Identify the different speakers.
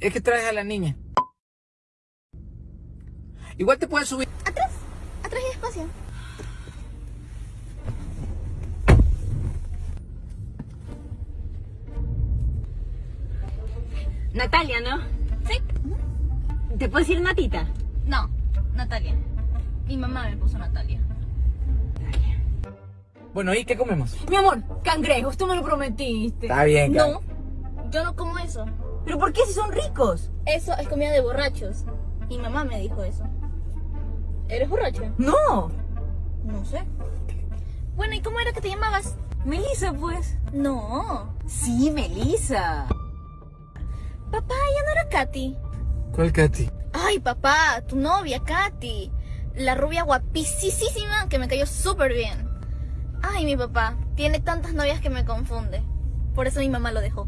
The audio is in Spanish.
Speaker 1: es que traes a la niña. Igual te puedes subir.
Speaker 2: Atrás, atrás y despacio.
Speaker 3: Natalia, ¿no?
Speaker 2: ¿Sí?
Speaker 3: ¿Te puedo decir Natita?
Speaker 2: No, Natalia. Mi mamá me puso Natalia.
Speaker 1: Bueno, ¿y qué comemos?
Speaker 3: Mi amor, cangrejos, tú me lo prometiste.
Speaker 1: Está bien.
Speaker 2: No, yo no como eso.
Speaker 3: ¿Pero por qué si son ricos?
Speaker 2: Eso es comida de borrachos. Mi mamá me dijo eso. ¿Eres borracho?
Speaker 3: No.
Speaker 2: No sé. Bueno, ¿y cómo era que te llamabas?
Speaker 3: Melissa, pues.
Speaker 2: No.
Speaker 3: Sí, Melissa.
Speaker 2: Papá, ya no era Katy.
Speaker 1: ¿Cuál Katy?
Speaker 2: Ay, papá, tu novia, Katy. La rubia guapísima que me cayó súper bien. Ay, mi papá, tiene tantas novias que me confunde. Por eso mi mamá lo dejó.